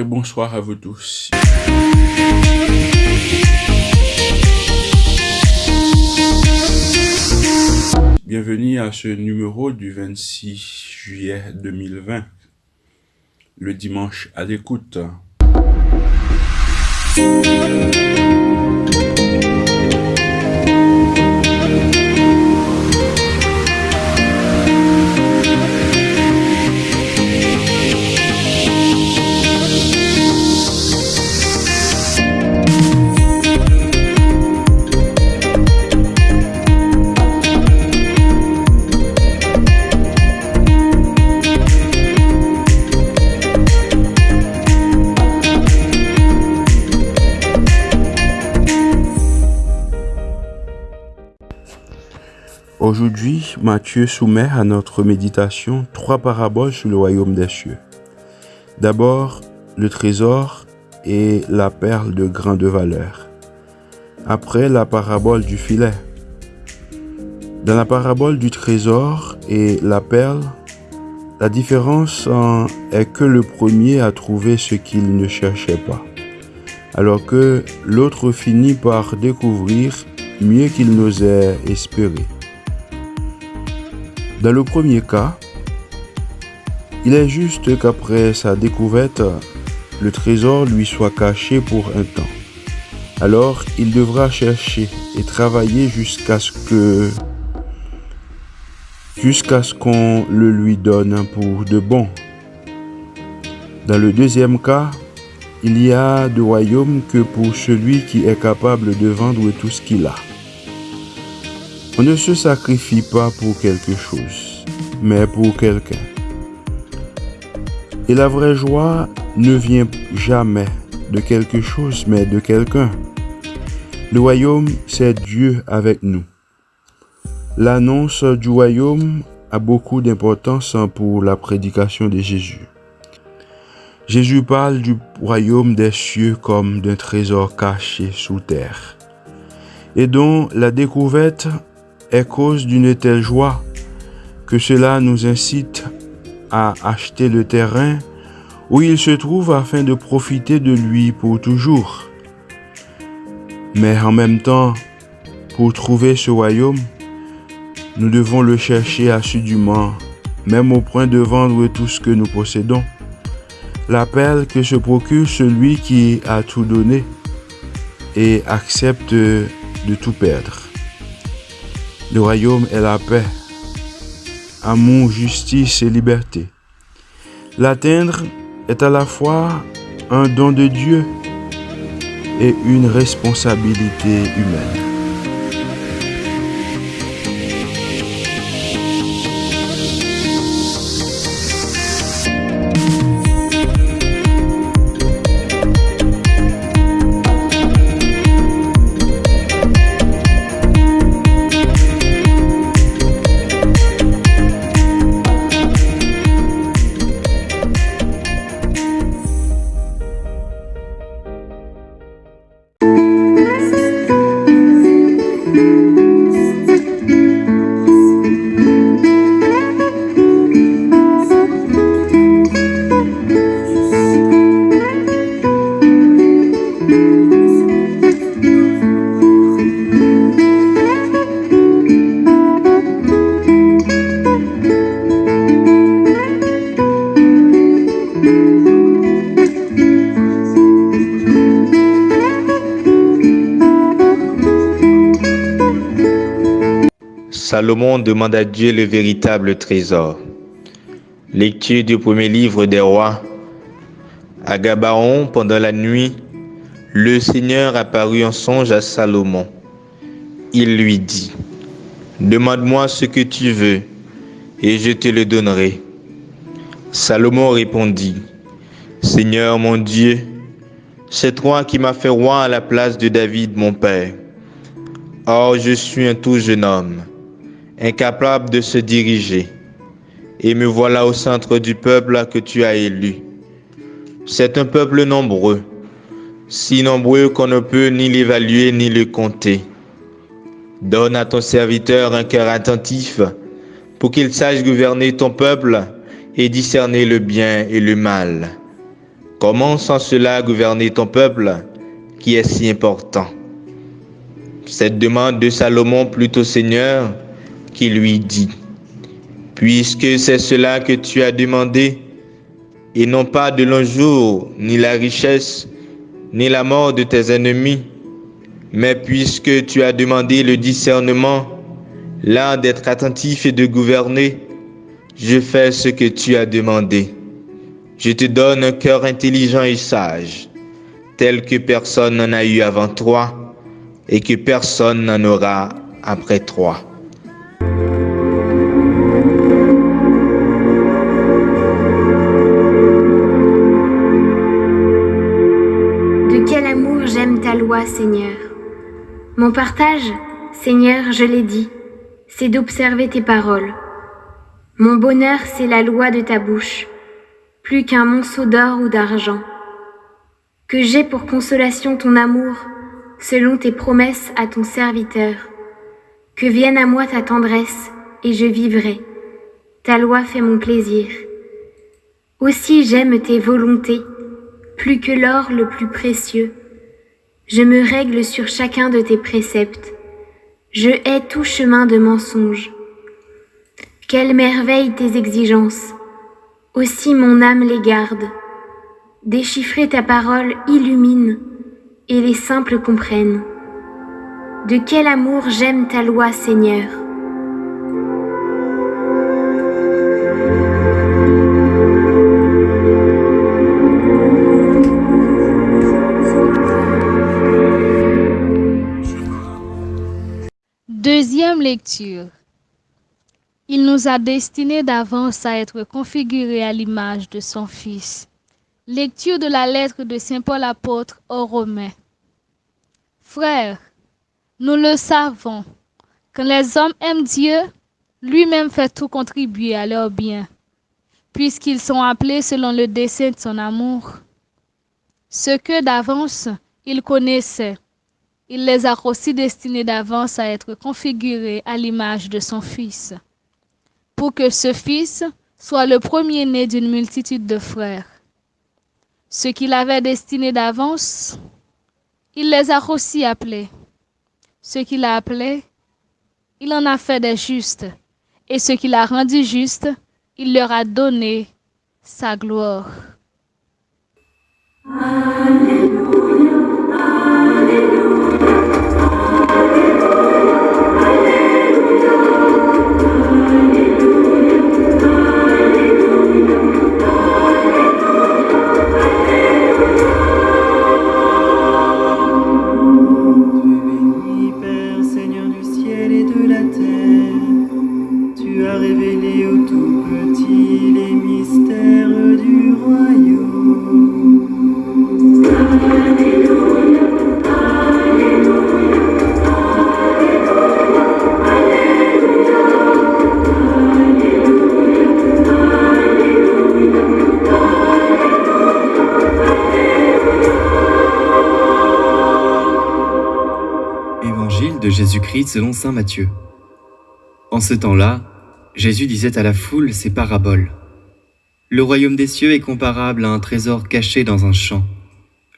bonsoir à vous tous. Bienvenue à ce numéro du 26 juillet 2020, le dimanche à l'écoute. Aujourd'hui, Matthieu soumet à notre méditation trois paraboles sur le royaume des cieux. D'abord, le trésor et la perle de grande valeur. Après, la parabole du filet. Dans la parabole du trésor et la perle, la différence est que le premier a trouvé ce qu'il ne cherchait pas, alors que l'autre finit par découvrir mieux qu'il n'osait espérer. Dans le premier cas, il est juste qu'après sa découverte, le trésor lui soit caché pour un temps. Alors, il devra chercher et travailler jusqu'à ce que jusqu'à ce qu'on le lui donne pour de bon. Dans le deuxième cas, il y a de royaume que pour celui qui est capable de vendre tout ce qu'il a. On ne se sacrifie pas pour quelque chose, mais pour quelqu'un. Et la vraie joie ne vient jamais de quelque chose, mais de quelqu'un. Le royaume, c'est Dieu avec nous. L'annonce du royaume a beaucoup d'importance pour la prédication de Jésus. Jésus parle du royaume des cieux comme d'un trésor caché sous terre et dont la découverte est cause d'une telle joie que cela nous incite à acheter le terrain où il se trouve afin de profiter de lui pour toujours. Mais en même temps, pour trouver ce royaume, nous devons le chercher assidûment, même au point de vendre tout ce que nous possédons. L'appel que se procure celui qui a tout donné et accepte de tout perdre. Le royaume est la paix, amour, justice et liberté. L'atteindre est à la fois un don de Dieu et une responsabilité humaine. Salomon demande à Dieu le véritable trésor. Lecture du premier livre des rois. À Gabaon, pendant la nuit, le Seigneur apparut en songe à Salomon. Il lui dit, Demande-moi ce que tu veux, et je te le donnerai. Salomon répondit, Seigneur mon Dieu, c'est toi qui m'as fait roi à la place de David mon père. Or je suis un tout jeune homme incapable de se diriger. Et me voilà au centre du peuple que tu as élu. C'est un peuple nombreux, si nombreux qu'on ne peut ni l'évaluer ni le compter. Donne à ton serviteur un cœur attentif pour qu'il sache gouverner ton peuple et discerner le bien et le mal. Comment sans cela gouverner ton peuple qui est si important? Cette demande de Salomon plutôt Seigneur qui lui dit, Puisque c'est cela que tu as demandé, et non pas de longs jours, ni la richesse, ni la mort de tes ennemis, mais puisque tu as demandé le discernement, l'art d'être attentif et de gouverner, je fais ce que tu as demandé. Je te donne un cœur intelligent et sage, tel que personne n'en a eu avant toi et que personne n'en aura après toi. Seigneur. Mon partage, Seigneur, je l'ai dit, c'est d'observer tes paroles. Mon bonheur, c'est la loi de ta bouche plus qu'un monceau d'or ou d'argent. Que j'ai pour consolation ton amour, selon tes promesses à ton serviteur. Que vienne à moi ta tendresse, et je vivrai. Ta loi fait mon plaisir. Aussi j'aime tes volontés, plus que l'or le plus précieux. Je me règle sur chacun de tes préceptes. Je hais tout chemin de mensonge. Quelle merveille tes exigences aussi mon âme les garde. Déchiffrer ta parole illumine, et les simples comprennent. De quel amour j'aime ta loi, Seigneur. Lecture. Il nous a destinés d'avance à être configurés à l'image de son Fils. Lecture de la lettre de Saint Paul apôtre aux Romains. Frères, nous le savons, quand les hommes aiment Dieu, lui-même fait tout contribuer à leur bien, puisqu'ils sont appelés selon le dessein de son amour. Ce que d'avance il connaissait, il les a aussi destinés d'avance à être configurés à l'image de son Fils pour que ce fils soit le premier-né d'une multitude de frères. Ce qu'il avait destiné d'avance, il les a aussi appelés. Ce qu'il a appelé, il en a fait des justes. Et ce qu'il a rendu juste, il leur a donné sa gloire. Jésus-Christ selon Saint Matthieu. En ce temps-là, Jésus disait à la foule ces paraboles. Le royaume des cieux est comparable à un trésor caché dans un champ.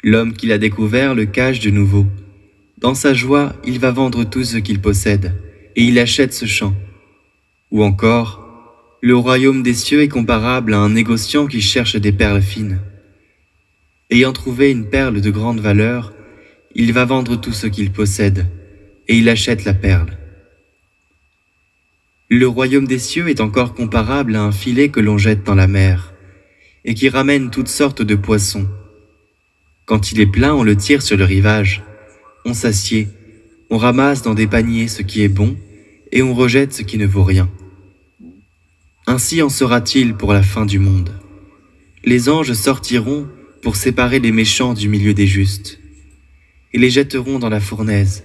L'homme qui l'a découvert le cache de nouveau. Dans sa joie, il va vendre tout ce qu'il possède, et il achète ce champ. Ou encore, le royaume des cieux est comparable à un négociant qui cherche des perles fines. Ayant trouvé une perle de grande valeur, il va vendre tout ce qu'il possède et il achète la perle. Le royaume des cieux est encore comparable à un filet que l'on jette dans la mer et qui ramène toutes sortes de poissons. Quand il est plein, on le tire sur le rivage, on s'assied, on ramasse dans des paniers ce qui est bon et on rejette ce qui ne vaut rien. Ainsi en sera-t-il pour la fin du monde. Les anges sortiront pour séparer les méchants du milieu des justes et les jetteront dans la fournaise.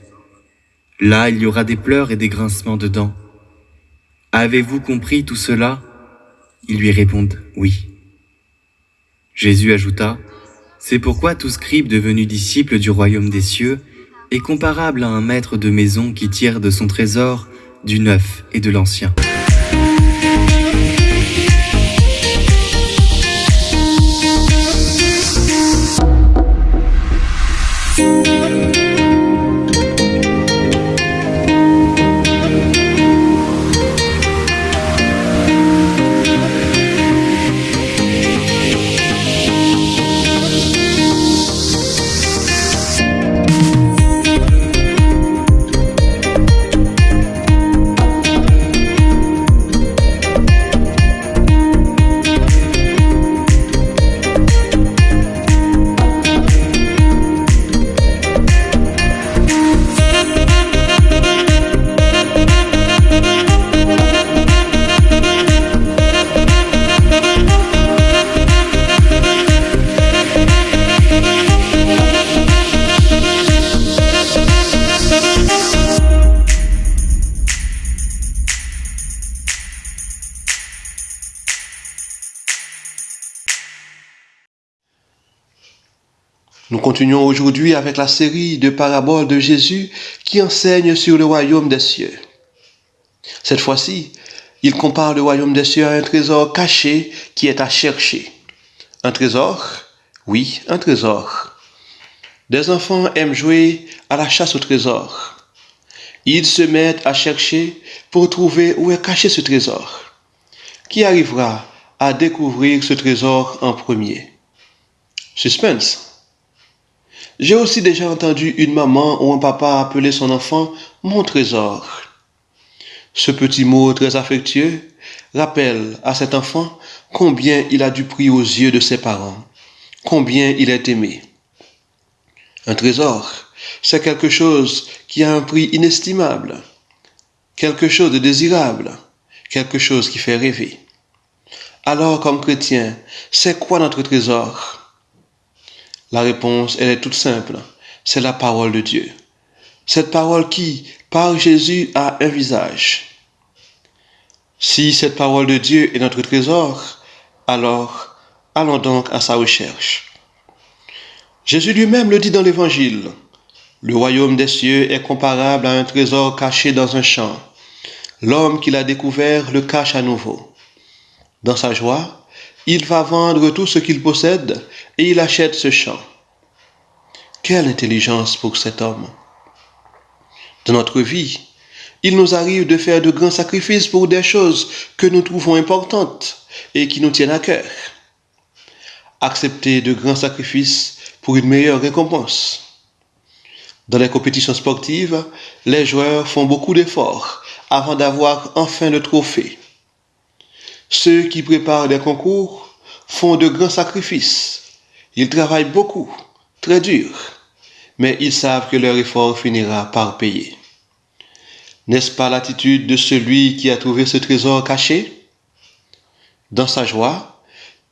Là, il y aura des pleurs et des grincements de dents. Avez-vous compris tout cela? Ils lui répondent oui. Jésus ajouta, C'est pourquoi tout scribe devenu disciple du royaume des cieux est comparable à un maître de maison qui tire de son trésor du neuf et de l'ancien. Nous continuons aujourd'hui avec la série de paraboles de Jésus qui enseignent sur le royaume des cieux. Cette fois-ci, il compare le royaume des cieux à un trésor caché qui est à chercher. Un trésor? Oui, un trésor. Des enfants aiment jouer à la chasse au trésor. Ils se mettent à chercher pour trouver où est caché ce trésor. Qui arrivera à découvrir ce trésor en premier? Suspense. J'ai aussi déjà entendu une maman ou un papa appeler son enfant mon trésor. Ce petit mot très affectueux rappelle à cet enfant combien il a du prix aux yeux de ses parents, combien il est aimé. Un trésor, c'est quelque chose qui a un prix inestimable, quelque chose de désirable, quelque chose qui fait rêver. Alors, comme chrétien, c'est quoi notre trésor? La réponse, elle est toute simple, c'est la parole de Dieu. Cette parole qui, par Jésus, a un visage. Si cette parole de Dieu est notre trésor, alors allons donc à sa recherche. Jésus lui-même le dit dans l'Évangile. Le royaume des cieux est comparable à un trésor caché dans un champ. L'homme qui l'a découvert le cache à nouveau. Dans sa joie, il va vendre tout ce qu'il possède et il achète ce champ. Quelle intelligence pour cet homme. Dans notre vie, il nous arrive de faire de grands sacrifices pour des choses que nous trouvons importantes et qui nous tiennent à cœur. Accepter de grands sacrifices pour une meilleure récompense. Dans les compétitions sportives, les joueurs font beaucoup d'efforts avant d'avoir enfin le trophée. Ceux qui préparent des concours font de grands sacrifices. Ils travaillent beaucoup, très dur, mais ils savent que leur effort finira par payer. N'est-ce pas l'attitude de celui qui a trouvé ce trésor caché? Dans sa joie,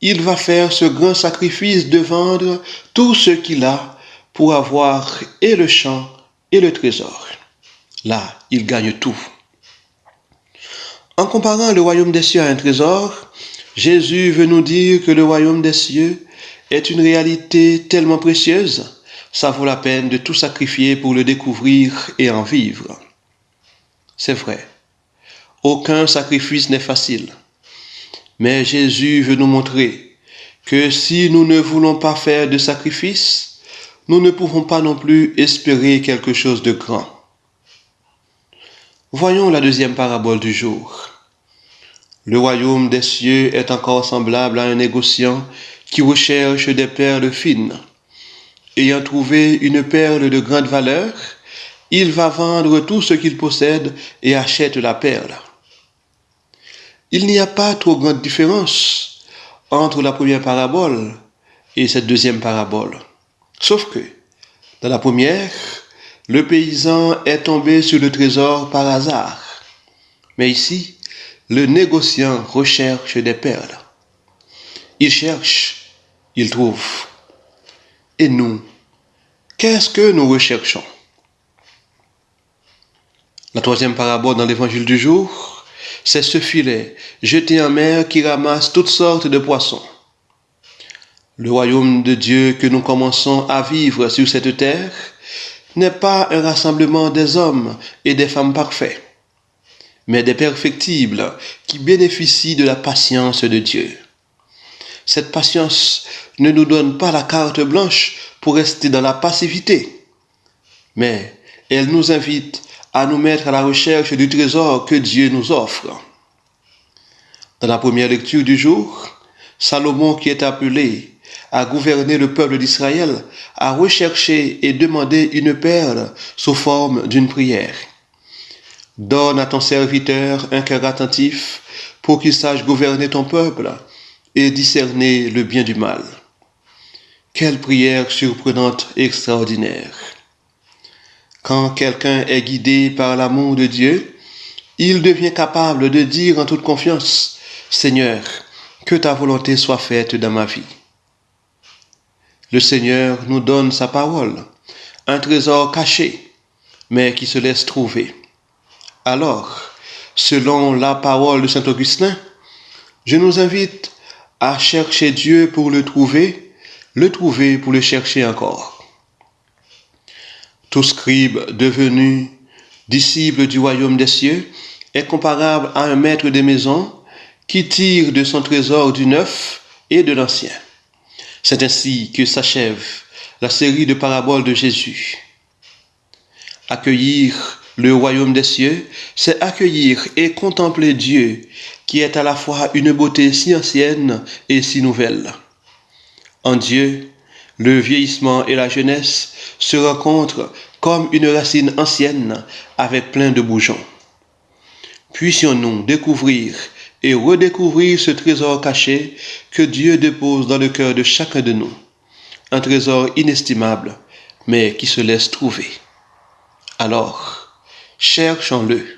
il va faire ce grand sacrifice de vendre tout ce qu'il a pour avoir et le champ et le trésor. Là, il gagne tout. En comparant le royaume des cieux à un trésor, Jésus veut nous dire que le royaume des cieux est une réalité tellement précieuse, ça vaut la peine de tout sacrifier pour le découvrir et en vivre. C'est vrai, aucun sacrifice n'est facile, mais Jésus veut nous montrer que si nous ne voulons pas faire de sacrifice, nous ne pouvons pas non plus espérer quelque chose de grand. Voyons la deuxième parabole du jour. Le royaume des cieux est encore semblable à un négociant qui recherche des perles fines. Ayant trouvé une perle de grande valeur, il va vendre tout ce qu'il possède et achète la perle. Il n'y a pas trop grande différence entre la première parabole et cette deuxième parabole. Sauf que, dans la première, le paysan est tombé sur le trésor par hasard. Mais ici, le négociant recherche des perles. Il cherche, il trouve. Et nous, qu'est-ce que nous recherchons? La troisième parabole dans l'évangile du jour, c'est ce filet jeté en mer qui ramasse toutes sortes de poissons. Le royaume de Dieu que nous commençons à vivre sur cette terre n'est pas un rassemblement des hommes et des femmes parfaits, mais des perfectibles qui bénéficient de la patience de Dieu. Cette patience ne nous donne pas la carte blanche pour rester dans la passivité, mais elle nous invite à nous mettre à la recherche du trésor que Dieu nous offre. Dans la première lecture du jour, Salomon qui est appelé à gouverner le peuple d'Israël, à rechercher et demander une perle sous forme d'une prière. Donne à ton serviteur un cœur attentif pour qu'il sache gouverner ton peuple et discerner le bien du mal. Quelle prière surprenante et extraordinaire. Quand quelqu'un est guidé par l'amour de Dieu, il devient capable de dire en toute confiance, Seigneur, que ta volonté soit faite dans ma vie. Le Seigneur nous donne sa parole, un trésor caché, mais qui se laisse trouver. Alors, selon la parole de Saint Augustin, je nous invite à chercher Dieu pour le trouver, le trouver pour le chercher encore. Tout scribe devenu disciple du royaume des cieux est comparable à un maître de maison qui tire de son trésor du neuf et de l'ancien. C'est ainsi que s'achève la série de paraboles de Jésus. Accueillir le royaume des cieux, c'est accueillir et contempler Dieu, qui est à la fois une beauté si ancienne et si nouvelle. En Dieu, le vieillissement et la jeunesse se rencontrent comme une racine ancienne avec plein de bourgeons. Puissions-nous découvrir et redécouvrir ce trésor caché que Dieu dépose dans le cœur de chacun de nous. Un trésor inestimable, mais qui se laisse trouver. Alors, cherchons-le.